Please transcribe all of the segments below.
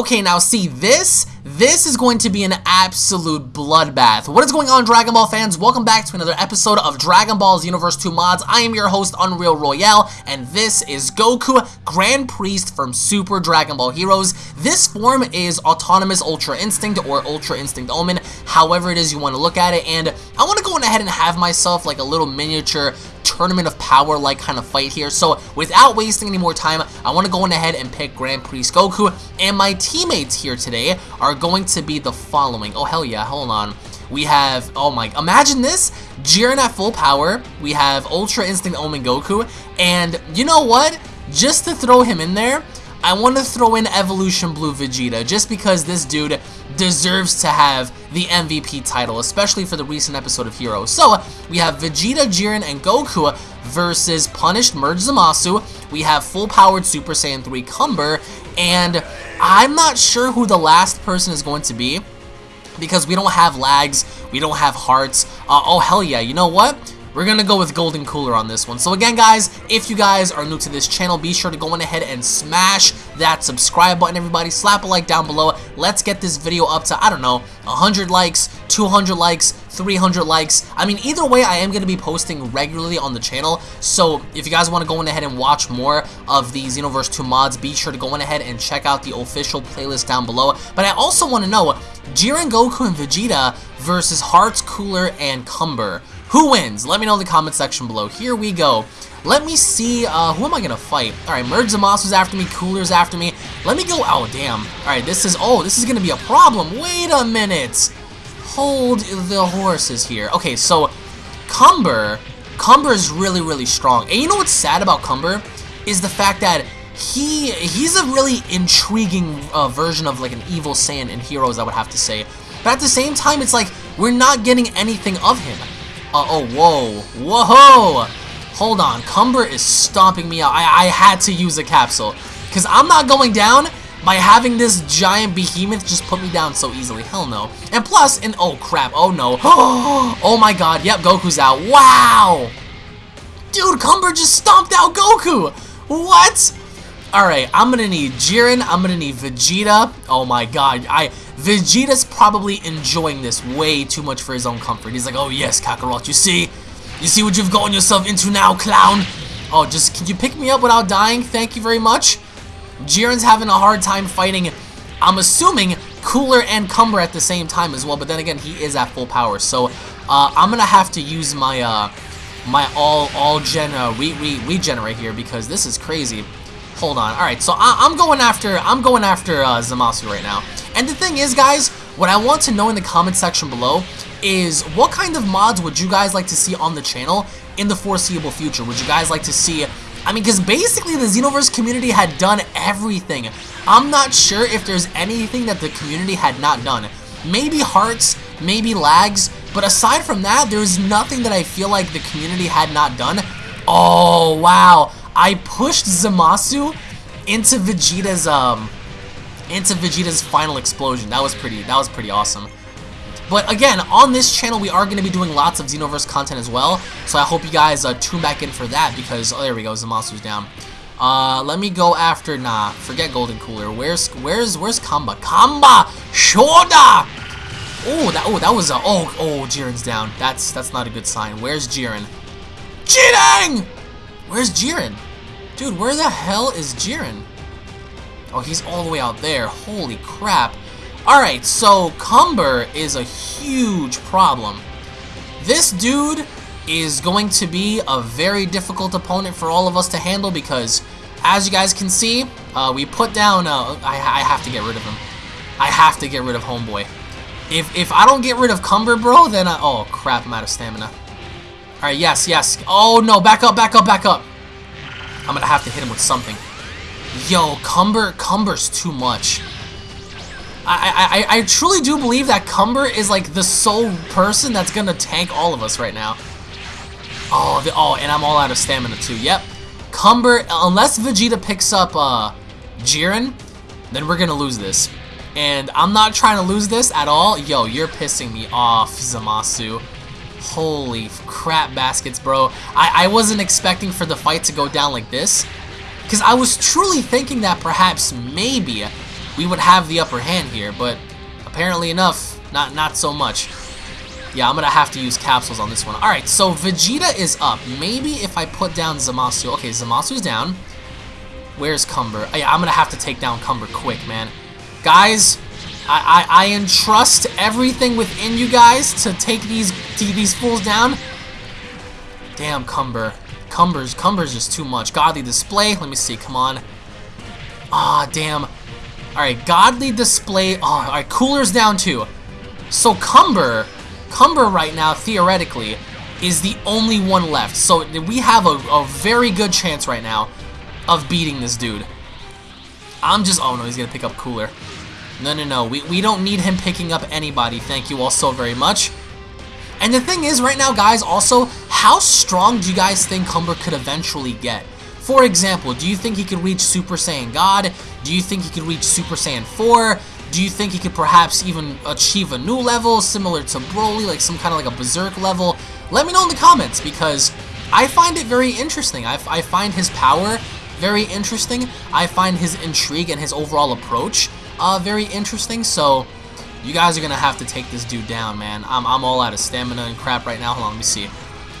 Okay, now see this? This is going to be an absolute bloodbath. What is going on, Dragon Ball fans? Welcome back to another episode of Dragon Ball Xenoverse 2 Mods. I am your host, Unreal Royale, and this is Goku, Grand Priest from Super Dragon Ball Heroes. This form is Autonomous Ultra Instinct or Ultra Instinct Omen, however it is you want to look at it, and I want to go in ahead and have myself like a little miniature tournament of power like kind of fight here. So without wasting any more time, I want to go on ahead and pick Grand Priest Goku. And my teammates here today are going to be the following. Oh, hell yeah. Hold on. We have, oh my, imagine this, Jiren at full power. We have Ultra Instinct Omen Goku. And you know what? Just to throw him in there, I want to throw in Evolution Blue Vegeta just because this dude deserves to have the MVP title, especially for the recent episode of Heroes. So, we have Vegeta, Jiren, and Goku versus Punished Merge Zamasu. We have full-powered Super Saiyan 3 Cumber, and I'm not sure who the last person is going to be because we don't have lags, we don't have hearts. Uh, oh, hell yeah, you know what? We're gonna go with Golden Cooler on this one. So again, guys, if you guys are new to this channel, be sure to go on ahead and smash that subscribe button, everybody. Slap a like down below. Let's get this video up to, I don't know, 100 likes, 200 likes, 300 likes. I mean, either way, I am going to be posting regularly on the channel. So if you guys want to go on ahead and watch more of these Xenoverse 2 mods, be sure to go on ahead and check out the official playlist down below. But I also want to know, Jiren, Goku, and Vegeta versus Hearts, Cooler, and Cumber. Who wins? Let me know in the comment section below. Here we go. Let me see, uh, who am I gonna fight? Alright, Merge Zamasu's after me, Cooler's after me. Let me go, oh damn. Alright, this is, oh, this is gonna be a problem. Wait a minute. Hold the horses here. Okay, so, Cumber, Cumber is really, really strong. And you know what's sad about Cumber? Is the fact that he, he's a really intriguing uh, version of like an evil Saiyan in Heroes, I would have to say. But at the same time, it's like, we're not getting anything of him. Uh, oh, whoa. Whoa! Hold on. Cumber is stomping me out. I, I had to use a capsule. Because I'm not going down by having this giant behemoth just put me down so easily. Hell no. And plus, and oh crap, oh no. oh my god, yep, Goku's out. Wow! Dude, Cumber just stomped out Goku! What? Alright, I'm gonna need Jiren, I'm gonna need Vegeta. Oh my god, I Vegeta's probably enjoying this way too much for his own comfort. He's like, oh yes, Kakarot, you see? You see what you've gotten yourself into now, clown? Oh, just, can you pick me up without dying? Thank you very much. Jiren's having a hard time fighting, I'm assuming, Cooler and Cumber at the same time as well, but then again, he is at full power, so uh, I'm gonna have to use my uh, my all all gen uh, re re regenerate here because this is crazy. Hold on. All right, so I am going after I'm going after uh, Zamasu right now. And the thing is, guys, what I want to know in the comment section below is what kind of mods would you guys like to see on the channel in the foreseeable future? Would you guys like to see... I mean, because basically the Xenoverse community had done everything. I'm not sure if there's anything that the community had not done. Maybe hearts, maybe lags, but aside from that, there's nothing that I feel like the community had not done. Oh, wow. I pushed Zamasu into Vegeta's, um, into Vegeta's final explosion. That was pretty, that was pretty awesome. But again, on this channel, we are going to be doing lots of Xenoverse content as well. So I hope you guys uh, tune back in for that because, oh, there we go, Zamasu's down. Uh, let me go after, nah, forget Golden Cooler. Where's, where's, where's Kamba? Kamba! Shoda! Oh, that, oh, that was a, oh, oh, Jiren's down. That's, that's not a good sign. Where's Jiren? Jiren! Where's Jiren? Dude, where the hell is Jiren? Oh, he's all the way out there. Holy crap. Alright, so Cumber is a huge problem. This dude is going to be a very difficult opponent for all of us to handle because, as you guys can see, uh, we put down... Uh, I, I have to get rid of him. I have to get rid of Homeboy. If, if I don't get rid of Cumber, bro, then I... Oh, crap, I'm out of stamina. Alright, yes, yes. Oh, no, back up, back up, back up. I'm gonna have to hit him with something. Yo, Cumber, Cumber's too much. I, I, I truly do believe that Cumber is like the sole person that's gonna tank all of us right now. Oh, the, oh, and I'm all out of stamina too. Yep. Cumber, unless Vegeta picks up uh, Jiren, then we're gonna lose this. And I'm not trying to lose this at all. Yo, you're pissing me off, Zamasu. Holy crap baskets, bro. I, I wasn't expecting for the fight to go down like this. Because I was truly thinking that perhaps maybe we would have the upper hand here, but apparently enough, not not so much. Yeah, I'm gonna have to use capsules on this one. Alright, so Vegeta is up. Maybe if I put down Zamasu. Okay, Zamasu's down. Where's Cumber? Oh, yeah, I'm gonna have to take down Cumber quick, man. Guys, I, I, I entrust everything within you guys to take these these fools down. Damn, Cumber. Cumber's Cumber's just too much. Godly display. Let me see. Come on. Ah, damn. Alright, Godly display. Oh, alright, Cooler's down too. So Cumber, Cumber right now, theoretically, is the only one left. So we have a, a very good chance right now of beating this dude. I'm just... Oh, no, he's to pick up Cooler. No, no, no. We, we don't need him picking up anybody. Thank you all so very much. And the thing is, right now, guys, also, how strong do you guys think Cumber could eventually get? For example, do you think he could reach Super Saiyan God? Do you think he could reach Super Saiyan 4? Do you think he could perhaps even achieve a new level similar to Broly, like some kind of like a Berserk level? Let me know in the comments because I find it very interesting. I, I find his power very interesting. I find his intrigue and his overall approach uh, very interesting. So you guys are going to have to take this dude down, man. I'm, I'm all out of stamina and crap right now. Hold on, let me see.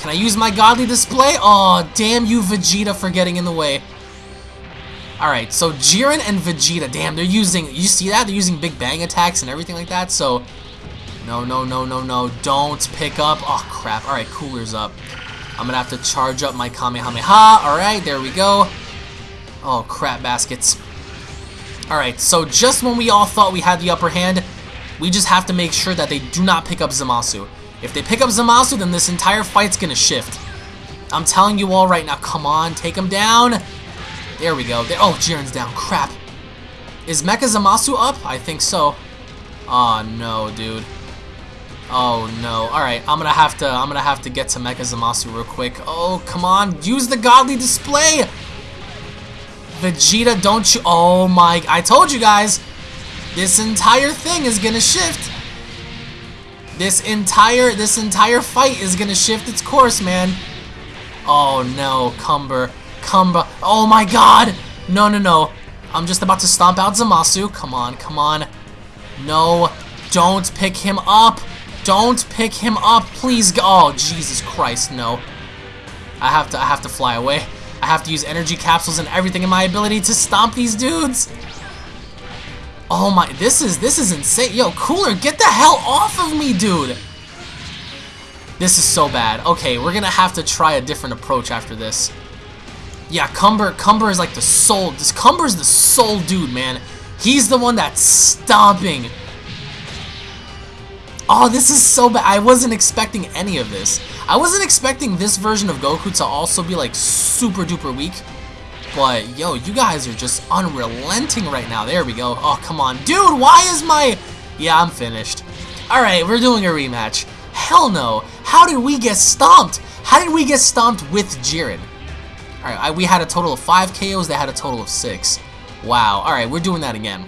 Can I use my godly display? Oh, damn you, Vegeta, for getting in the way. Alright, so Jiren and Vegeta, damn, they're using, you see that? They're using Big Bang attacks and everything like that, so... No, no, no, no, no, don't pick up. Oh, crap. Alright, Cooler's up. I'm gonna have to charge up my Kamehameha. Alright, there we go. Oh, crap baskets. Alright, so just when we all thought we had the upper hand, we just have to make sure that they do not pick up Zamasu. If they pick up Zamasu, then this entire fight's gonna shift. I'm telling you all right now, come on, take him down. There we go. There, oh, Jiren's down. Crap. Is Mecha Zamasu up? I think so. Oh no, dude. Oh no. Alright, I'm gonna have to I'm gonna have to get to Mecha Zamasu real quick. Oh, come on. Use the godly display! Vegeta, don't you... Oh my... I told you guys. This entire thing is gonna shift. This entire... This entire fight is gonna shift its course, man. Oh, no. Cumber. Cumber. Oh my god! No, no, no. I'm just about to stomp out Zamasu. Come on, come on. No. Don't pick him up. Don't pick him up. Please go. Oh, Jesus Christ, no. I have to I have to fly away. I have to use energy capsules and everything in my ability to stomp these dudes. Oh my, this is, this is insane. Yo, Cooler, get the hell off of me, dude. This is so bad. Okay, we're gonna have to try a different approach after this. Yeah, Cumber, Cumber is like the sole, this Cumber's the sole dude, man. He's the one that's stomping. Oh, this is so bad. I wasn't expecting any of this. I wasn't expecting this version of Goku to also be like super duper weak. But yo, you guys are just unrelenting right now. There we go. Oh, come on. Dude, why is my... Yeah, I'm finished. Alright, we're doing a rematch. Hell no. How did we get stomped? How did we get stomped with Jiren? Alright, we had a total of 5 KOs, they had a total of 6. Wow. Alright, we're doing that again.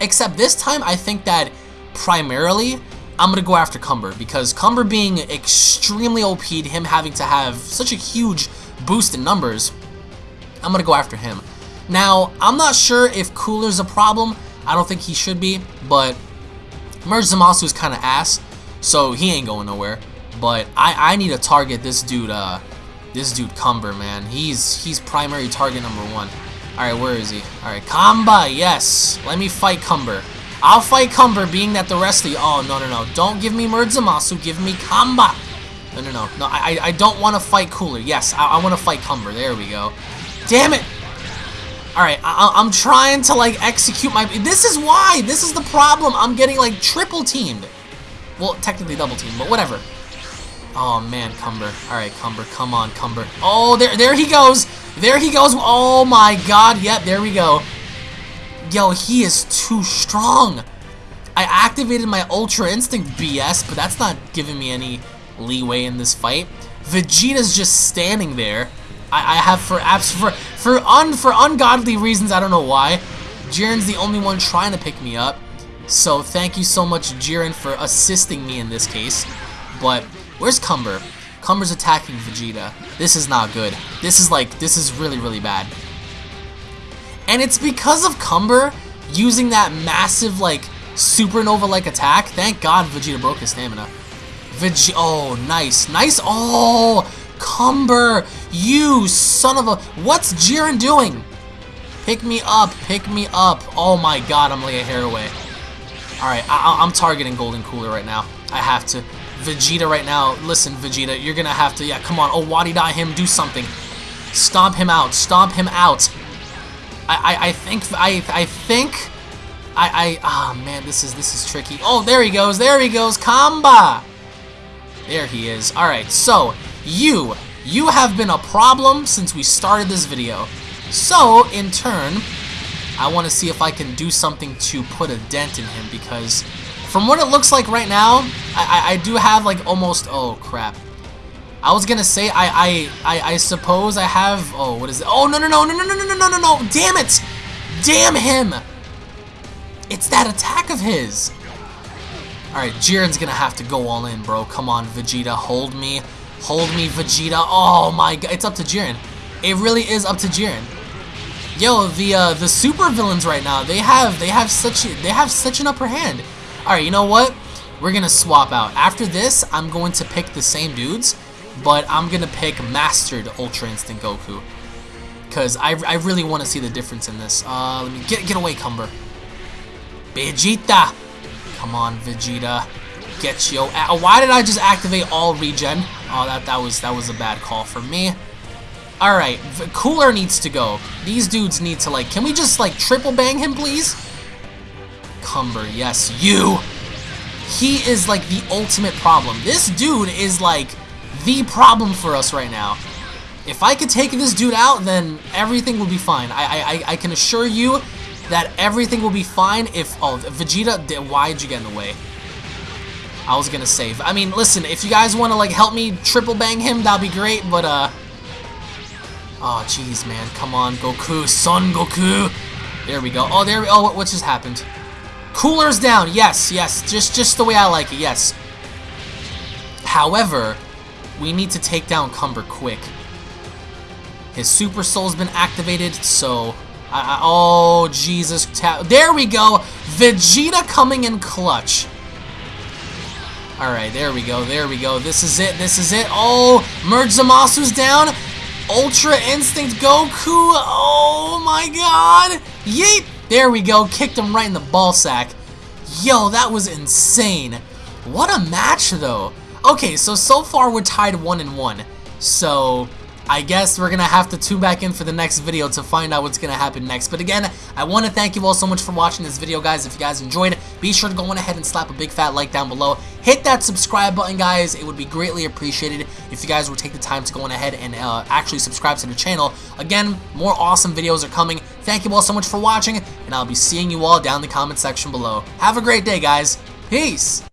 Except this time, I think that primarily I'm going to go after Cumber because Cumber being extremely OP'd, him having to have such a huge boost in numbers, I'm going to go after him. Now, I'm not sure if Cooler's a problem. I don't think he should be, but Merge Zamasu is kind of ass, so he ain't going nowhere. But I, I need to target this dude, uh, this dude Cumber, man. He's he's primary target number one. Alright, where is he? Alright, Kamba, yes. Let me fight Cumber. I'll fight Cumber, being that the rest of you... Oh, no, no, no. Don't give me Merge Zamasu. Give me Kamba. No, no, no. No, I, I don't want to fight Cooler. Yes, I, I want to fight Cumber. There we go. Damn it! Alright, I'm trying to, like, execute my... This is why! This is the problem! I'm getting, like, triple teamed. Well, technically double teamed, but whatever. Oh, man, Cumber. Alright, Cumber. Come on, Cumber. Oh, there, there he goes! There he goes! Oh, my God. Yep, there we go. Yo, he is too strong. I activated my Ultra Instinct BS, but that's not giving me any leeway in this fight. Vegeta's just standing there. I, I have for abs for for un for ungodly reasons. I don't know why. Jiren's the only one trying to pick me up. So thank you so much, Jiren, for assisting me in this case. But where's Cumber? Cumber's attacking Vegeta. This is not good. This is like this is really really bad. And it's because of Cumber, using that massive, like, supernova-like attack. Thank God Vegeta broke his stamina. Veg oh, nice. Nice. Oh, Cumber. You son of a... What's Jiren doing? Pick me up. Pick me up. Oh my god, I'm like a hair away. Alright, I'm targeting Golden Cooler right now. I have to. Vegeta right now. Listen, Vegeta, you're gonna have to... Yeah, come on. Oh, Wadi die him. Do something. Stomp him out. Stomp him out. I, I, I think... I, I think... I, I... Ah, oh, man, this is, this is tricky. Oh, there he goes. There he goes. Kamba. There he is. Alright, so, you, you have been a problem since we started this video. So, in turn, I want to see if I can do something to put a dent in him because from what it looks like right now, I, I, I do have like almost, oh crap. I was gonna say, I, I, I, I suppose I have, oh, what is it? Oh, no, no, no, no, no, no, no, no, no, no, damn it! Damn him! It's that attack of his! Alright, Jiren's gonna have to go all in, bro. Come on, Vegeta, hold me. Hold me, Vegeta. Oh my god, it's up to Jiren. It really is up to Jiren. Yo, the uh, the super villains right now, they have they have such they have such an upper hand. Alright, you know what? We're gonna swap out. After this, I'm going to pick the same dudes, but I'm gonna pick Mastered Ultra Instinct Goku. Cause I, I really want to see the difference in this. Uh, let me get get away, Cumber. Vegeta. Come on, Vegeta. Get yo. Why did I just activate all regen? Oh, that that was that was a bad call for me. All right, Cooler needs to go. These dudes need to like. Can we just like triple bang him, please? Cumber, yes, you. He is like the ultimate problem. This dude is like the problem for us right now. If I could take this dude out, then everything would be fine. I I I can assure you that everything will be fine if... Oh, Vegeta, why'd you get in the way? I was gonna save. I mean, listen, if you guys want to, like, help me triple bang him, that'd be great, but, uh... Oh, jeez, man. Come on, Goku. Son Goku. There we go. Oh, there we... Oh, what just happened? Cooler's down. Yes, yes. Just, just the way I like it. Yes. However, we need to take down Cumber quick. His Super Soul's been activated, so I, I, oh, Jesus. There we go. Vegeta coming in clutch. Alright, there we go. There we go. This is it. This is it. Oh, Merge Zamasu's down. Ultra Instinct Goku. Oh, my God. Yeet. There we go. Kicked him right in the ball sack. Yo, that was insane. What a match, though. Okay, so, so far we're tied 1 and 1. So, I guess we're going to have to tune back in for the next video to find out what's going to happen next. But again, I want to thank you all so much for watching this video, guys. If you guys enjoyed, be sure to go on ahead and slap a big fat like down below. Hit that subscribe button, guys. It would be greatly appreciated if you guys would take the time to go on ahead and uh, actually subscribe to the channel. Again, more awesome videos are coming. Thank you all so much for watching, and I'll be seeing you all down in the comment section below. Have a great day, guys. Peace!